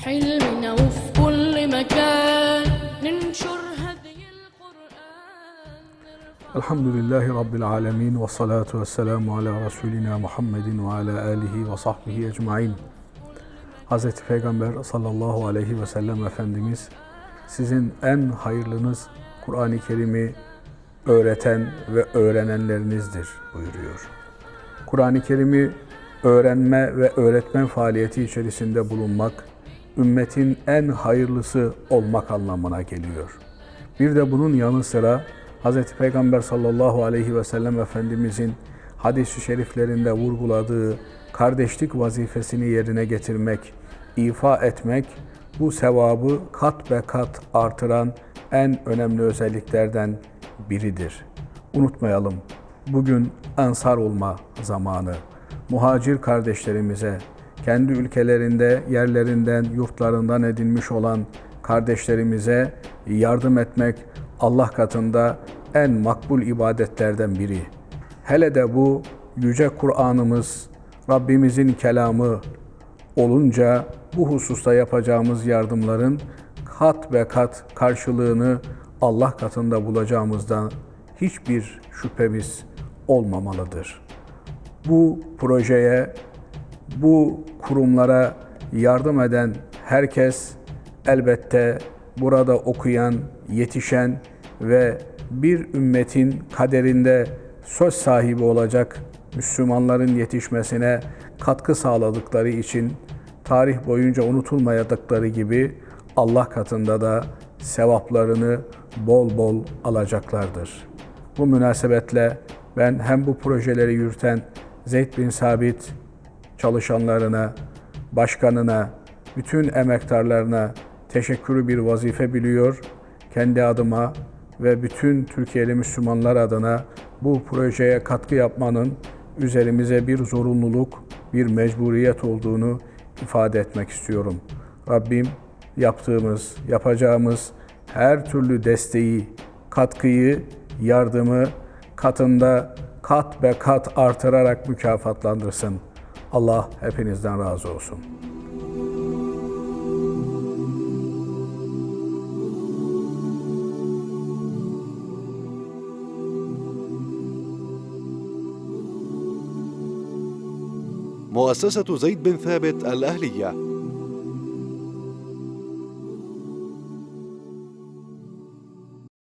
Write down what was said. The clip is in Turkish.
حلمنا وفي كل مكان ننشر هدي القرآن نرفع Elhamdülillahi Rabbil alemin ve salatu ve selamu ala Resulina Muhammedin ve ala alihi ve sahbihi ecmain. Hz. Peygamber sallallahu aleyhi ve sellem Efendimiz sizin en hayırlınız Kur'an-ı Kerim'i öğreten ve öğrenenlerinizdir buyuruyor. Kur'an-ı Kerim'i öğrenme ve öğretmen faaliyeti içerisinde bulunmak, ümmetin en hayırlısı olmak anlamına geliyor. Bir de bunun yanı sıra Hz. Peygamber sallallahu aleyhi ve sellem Efendimizin hadis-i şeriflerinde vurguladığı kardeşlik vazifesini yerine getirmek, ifa etmek, bu sevabı kat be kat artıran en önemli özelliklerden biridir. Unutmayalım, bugün ansar olma zamanı. Muhacir kardeşlerimize, kendi ülkelerinde, yerlerinden, yurtlarından edinmiş olan kardeşlerimize yardım etmek Allah katında en makbul ibadetlerden biri. Hele de bu yüce Kur'an'ımız, Rabbimizin kelamı olunca bu hususta yapacağımız yardımların kat ve kat karşılığını Allah katında bulacağımızdan hiçbir şüphemiz olmamalıdır. Bu projeye, bu kurumlara yardım eden herkes elbette burada okuyan, yetişen ve bir ümmetin kaderinde söz sahibi olacak Müslümanların yetişmesine katkı sağladıkları için tarih boyunca unutulmayadıkları gibi Allah katında da sevaplarını bol bol alacaklardır. Bu münasebetle ben hem bu projeleri yürüten Zeyd bin Sabit çalışanlarına, başkanına, bütün emektarlarına teşekkürü bir vazife biliyor. Kendi adıma ve bütün Türkiye'li Müslümanlar adına bu projeye katkı yapmanın üzerimize bir zorunluluk, bir mecburiyet olduğunu ifade etmek istiyorum. Rabbim yaptığımız, yapacağımız her türlü desteği, katkıyı, yardımı katında kat be kat artırarak mükafatlandırsın. Allah hepinizden razı olsun. مؤسسة زيد بن ثابت الأهلية